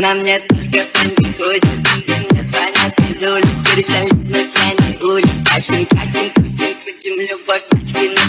На мне только фанги крутят, Мне звонят из улиц Перестали, но я не улиц Катим, катим, крутим, крутим Любовь, на ну.